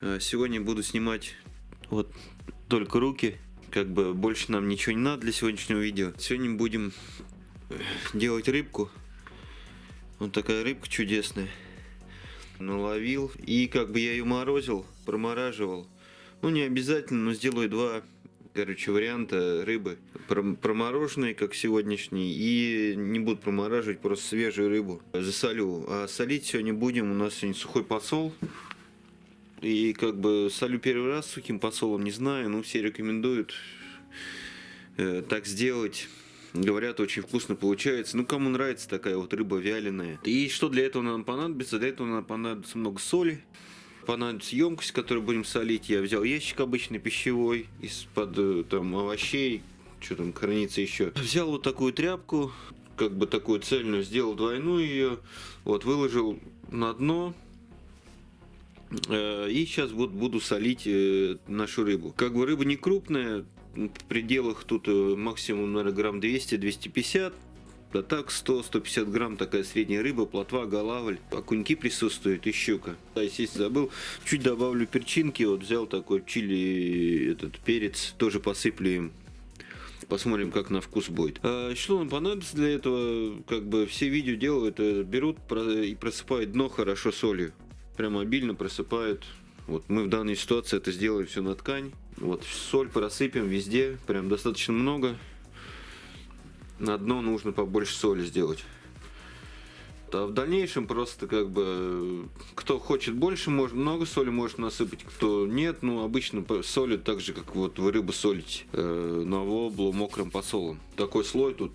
Э, Сегодня буду снимать вот только руки, как бы больше нам ничего не надо для сегодняшнего видео. Сегодня будем э, делать рыбку. Вот такая рыбка чудесная. Наловил. И как бы я ее морозил, промораживал. Ну не обязательно, но сделаю два, короче, варианта рыбы. Про- Промороженные, как сегодняшний, и не буду промораживать, просто свежую рыбу. Засолю. А солить сегодня будем, у нас сегодня сухой посол. И как бы солю первый раз сухим посолом, не знаю, но все рекомендуют э, так сделать. Говорят, очень вкусно получается. Ну, кому нравится такая вот рыба вяленая. И что для этого нам понадобится? Для этого нам понадобится много соли. Понадобится емкость, которую будем солить. Я взял ящик обычный пищевой из-под э, там овощей, что там хранится еще. Взял вот такую тряпку, как бы такую цельную, сделал двойную ее, вот выложил на дно, И сейчас вот буду солить э, нашу рыбу. Как бы рыба не крупная, в пределах тут э, максимум, наверное, грамм 200-250. А так 100-150 грамм такая средняя рыба, плотва, голавль, окуньки присутствуют и щука. Да, естественно, забыл. Чуть добавлю перчинки, вот взял такой чили, этот перец, тоже посыплю им. Посмотрим, как на вкус будет. А что нам понадобится для этого? Как бы все видео делают, э, берут и просыпают дно хорошо солью прям обильно просыпают. Вот мы в данной ситуации это сделали все на ткань. Вот соль просыпем везде, прям достаточно много. На дно нужно побольше соли сделать. А в дальнейшем просто как бы кто хочет больше, может много соли может насыпать, кто нет, ну обычно солят так же, как вот вы рыбу солите э, на воблу мокрым посолом. Такой слой тут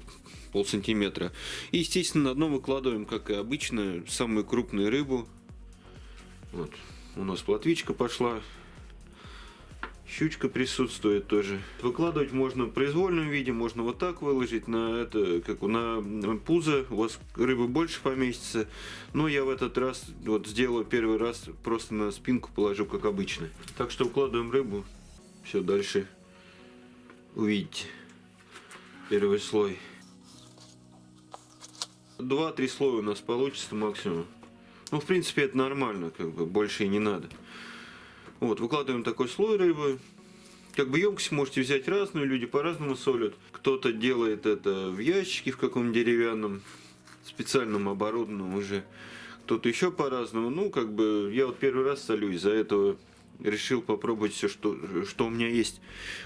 пол сантиметра. И естественно на дно выкладываем, как и обычно, самую крупную рыбу, вот. У нас плотвичка пошла. Щучка присутствует тоже. Выкладывать можно в произвольном виде, можно вот так выложить на это, как на пузо. У вас рыбы больше поместится. Но я в этот раз вот сделаю первый раз просто на спинку положу, как обычно. Так что укладываем рыбу. Все, дальше увидите. Первый слой. Два-три слоя у нас получится максимум. Ну, в принципе, это нормально, как бы, больше и не надо. Вот, выкладываем такой слой рыбы. Как бы емкость можете взять разную, люди по-разному солят. Кто-то делает это в ящике в каком-нибудь деревянном, специальном оборудованном уже. Кто-то еще по-разному. Ну, как бы, я вот первый раз солю, из-за этого решил попробовать все, что, что у меня есть.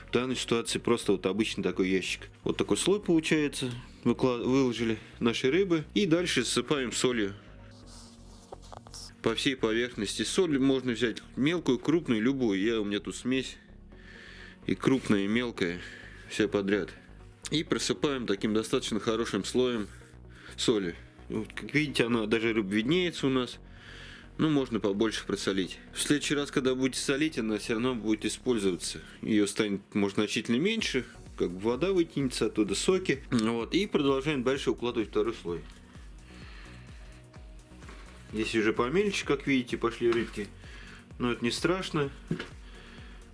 В данной ситуации просто вот обычный такой ящик. Вот такой слой получается. Выкла- выложили наши рыбы. И дальше засыпаем солью по всей поверхности. Соль можно взять мелкую, крупную, любую. Я, у меня тут смесь и крупная, и мелкая, все подряд. И просыпаем таким достаточно хорошим слоем соли. Вот, как видите, она даже виднеется у нас. Ну, можно побольше просолить. В следующий раз, когда будете солить, она все равно будет использоваться. Ее станет, может, значительно меньше, как бы вода вытянется оттуда, соки. Вот, и продолжаем дальше укладывать второй слой. Здесь уже помельче, как видите, пошли рыбки. Но это не страшно.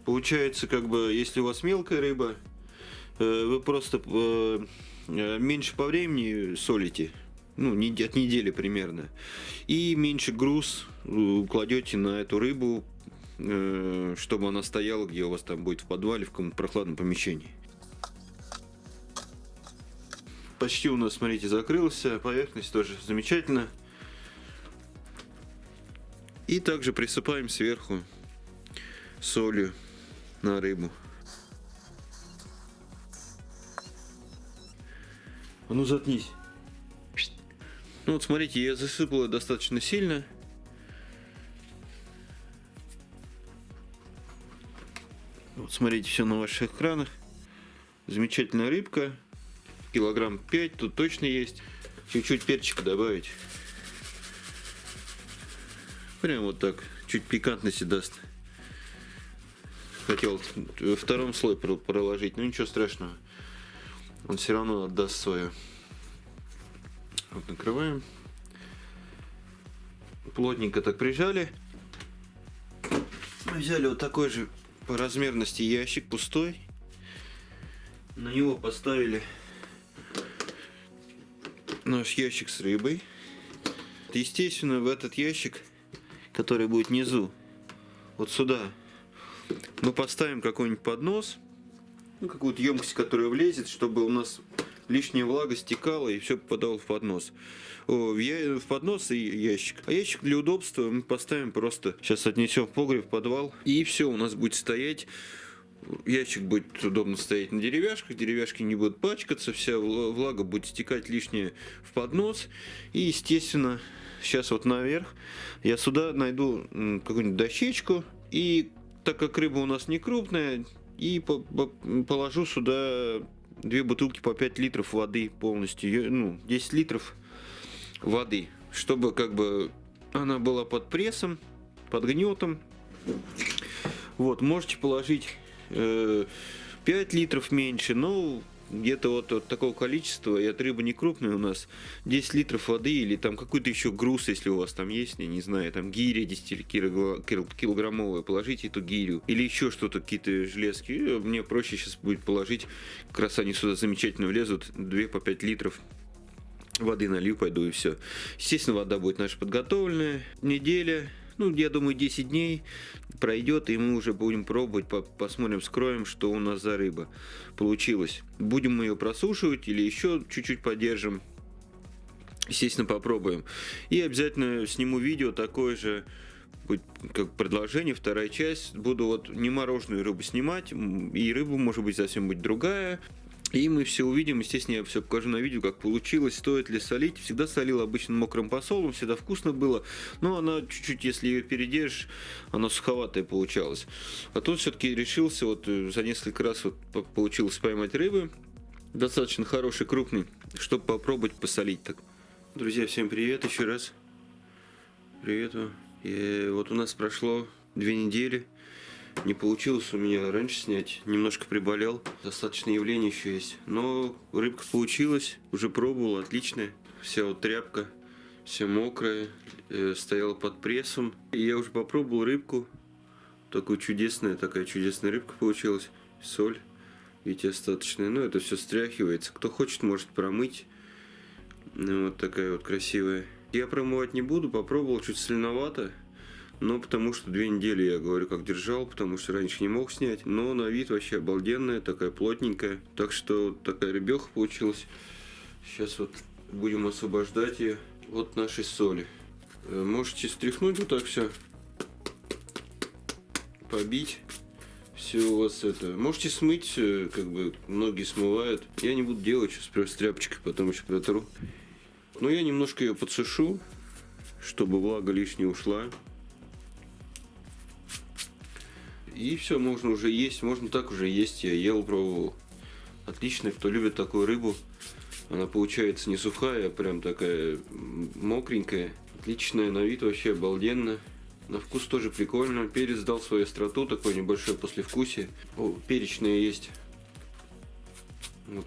Получается, как бы, если у вас мелкая рыба, э, вы просто э, э, меньше по времени солите. Ну, от недели примерно. И меньше груз кладете на эту рыбу, чтобы она стояла, где у вас там будет в подвале, в каком-то прохладном помещении. Почти у нас, смотрите, закрылась поверхность тоже замечательно. И также присыпаем сверху солью на рыбу. А ну заткнись. Ну вот смотрите, я засыпала достаточно сильно. Вот смотрите, все на ваших экранах. Замечательная рыбка. Килограмм 5 тут точно есть. Чуть-чуть перчика добавить. Прям вот так, чуть пикантности даст. Хотел втором слой про- проложить, но ничего страшного. Он все равно отдаст свое. Вот накрываем. Плотненько так прижали. Взяли вот такой же по размерности ящик пустой. На него поставили наш ящик с рыбой. Естественно, в этот ящик, который будет внизу, вот сюда. Мы поставим какой-нибудь поднос, ну, какую-то емкость, которая влезет, чтобы у нас лишняя влага стекала и все попадало в поднос. О, я, в поднос и ящик. А ящик для удобства мы поставим просто, сейчас отнесем в погреб, в подвал, и все, у нас будет стоять ящик будет удобно стоять на деревяшках, деревяшки не будут пачкаться, вся влага будет стекать лишнее в поднос. И, естественно, сейчас вот наверх я сюда найду какую-нибудь дощечку. И так как рыба у нас не крупная, и положу сюда две бутылки по 5 литров воды полностью, ну, 10 литров воды, чтобы как бы она была под прессом, под гнетом. Вот, можете положить 5 литров меньше, но где-то вот, вот такого количества, и от рыбы не крупная у нас, 10 литров воды или там какой-то еще груз, если у вас там есть, я не знаю, там гиря 10 килограммовая, положите эту гирю. Или еще что-то, какие-то железки. Мне проще сейчас будет положить, как раз они сюда замечательно влезут, 2 по 5 литров воды налью, пойду и все. Естественно, вода будет наша подготовленная. Неделя, ну, я думаю, 10 дней пройдет, и мы уже будем пробовать, посмотрим, скроем, что у нас за рыба получилась. Будем мы ее просушивать или еще чуть-чуть подержим. Естественно, попробуем. И обязательно сниму видео такое же, как предложение, вторая часть. Буду вот не мороженую рыбу снимать, и рыбу может быть совсем быть другая. И мы все увидим, естественно, я все покажу на видео, как получилось, стоит ли солить. Всегда солил обычно мокрым посолом, всегда вкусно было, но она чуть-чуть, если ее передержишь, она суховатая получалась. А тут все-таки решился, вот э, за несколько раз вот получилось поймать рыбы, достаточно хороший, крупный, чтобы попробовать посолить так. Друзья, всем привет еще раз. Привет вам. И вот у нас прошло две недели не получилось у меня раньше снять, немножко приболел, достаточно явление еще есть. Но рыбка получилась, уже пробовал, отличная. Вся вот тряпка, вся мокрая, э, стояла под прессом. И я уже попробовал рыбку, такую чудесная, такая чудесная рыбка получилась. Соль, видите, остаточная. Но это все стряхивается. Кто хочет, может промыть. Ну, вот такая вот красивая. Я промывать не буду, попробовал, чуть соленовато. Ну, потому что две недели, я говорю, как держал, потому что раньше не мог снять. Но на вид вообще обалденная, такая плотненькая. Так что вот такая рыбеха получилась. Сейчас вот будем освобождать ее от нашей соли. Э, можете стряхнуть вот так все. Побить. Все у вас это. Можете смыть, как бы многие смывают. Я не буду делать сейчас просто тряпочкой, потом еще протру. Но я немножко ее подсушу, чтобы влага лишняя ушла. И все, можно уже есть, можно так уже есть. Я ел, пробовал. Отлично, кто любит такую рыбу. Она получается не сухая, а прям такая мокренькая. Отличная на вид, вообще обалденно. На вкус тоже прикольно. Перец дал свою остроту, такое небольшое послевкусие. О, перечное есть.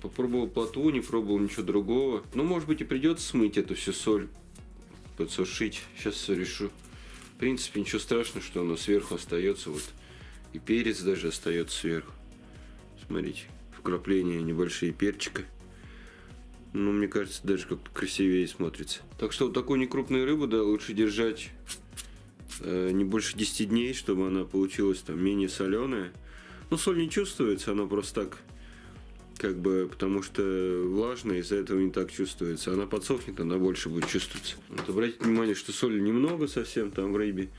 попробовал плотву, не пробовал ничего другого. Ну, может быть, и придется смыть эту всю соль. Подсушить. Сейчас все решу. В принципе, ничего страшного, что оно сверху остается. Вот и перец даже остается сверху. Смотрите, вкрапления небольшие перчика. Ну, мне кажется, даже как-то красивее смотрится. Так что вот такую некрупную рыбу, да, лучше держать э, не больше 10 дней, чтобы она получилась там менее соленая. Ну, соль не чувствуется, она просто так, как бы, потому что влажная, из-за этого не так чувствуется. Она подсохнет, она больше будет чувствоваться. Вот обратите внимание, что соли немного совсем там в рыбе.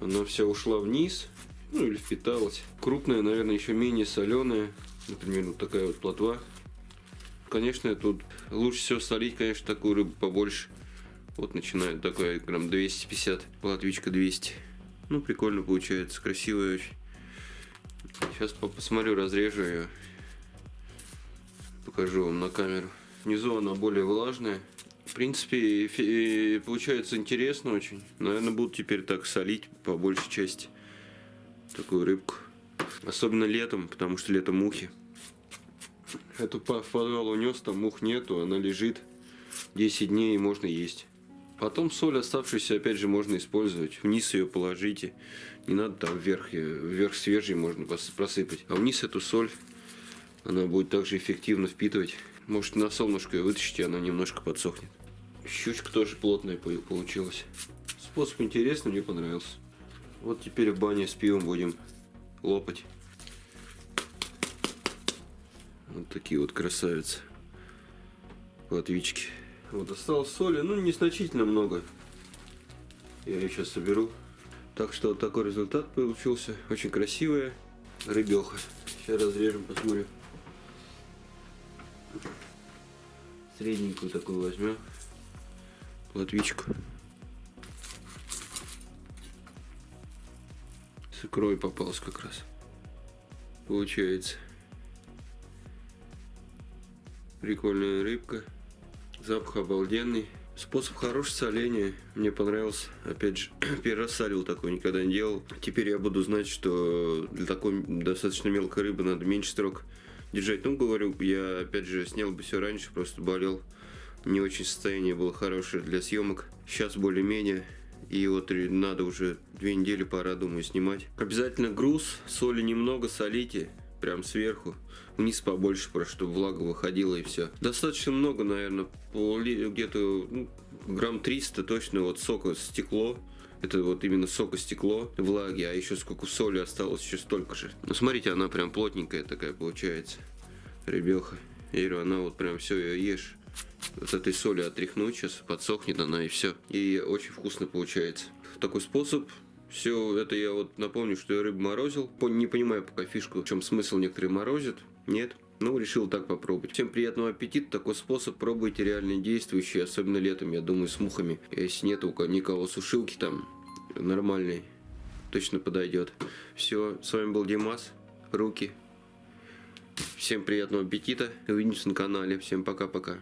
Она вся ушла вниз ну или впиталась. Крупная, наверное, еще менее соленая, например, вот такая вот плотва. Конечно, тут лучше всего солить, конечно, такую рыбу побольше. Вот начинает такая грамм 250, плотвичка 200. Ну, прикольно получается, красивая очень. Сейчас посмотрю, разрежу ее. Покажу вам на камеру. Внизу она более влажная. В принципе, получается интересно очень. Наверное, буду теперь так солить по большей части такую рыбку. Особенно летом, потому что летом мухи. Эту подвал унес, там мух нету, она лежит 10 дней и можно есть. Потом соль оставшуюся опять же можно использовать. Вниз ее положите. Не надо там вверх, вверх свежий можно просыпать. А вниз эту соль, она будет также эффективно впитывать. Может на солнышко ее вытащите, она немножко подсохнет. Щучка тоже плотная получилась. Способ интересный, мне понравился. Вот теперь в бане с пивом будем лопать. Вот такие вот красавицы. Платвички. Вот осталось соли, ну незначительно много. Я ее сейчас соберу. Так что вот такой результат получился. Очень красивая рыбеха. Сейчас разрежем, посмотрим. Средненькую такую возьмем. Платвичку. С икрой попалась как раз. Получается. Прикольная рыбка. Запах обалденный. Способ хороший соления. Мне понравился. Опять же, первый раз солил такой, никогда не делал. Теперь я буду знать, что для такой достаточно мелкой рыбы надо меньше строк держать. Ну, говорю, я опять же снял бы все раньше, просто болел. Не очень состояние было хорошее для съемок. Сейчас более-менее. И вот надо уже две недели пора, думаю, снимать. Обязательно груз, соли немного, солите, прям сверху. Вниз побольше, просто чтобы влага выходила и все. Достаточно много, наверное, где-то ну, грамм 300 точно вот сока стекло. Это вот именно сока стекло, влаги, а еще сколько соли осталось, еще столько же. Ну, смотрите, она прям плотненькая такая получается. Ребеха. Я она вот прям все, ее ешь вот этой соли отряхнуть, сейчас подсохнет она и все. И очень вкусно получается. Такой способ. Все это я вот напомню, что я рыбу морозил. Не понимаю пока фишку, в чем смысл некоторые морозят. Нет. Ну, решил так попробовать. Всем приятного аппетита. Такой способ пробуйте реально действующий, особенно летом, я думаю, с мухами. Если нет у никого сушилки там нормальной, точно подойдет. Все, с вами был Димас. Руки. Всем приятного аппетита. Увидимся на канале. Всем пока-пока.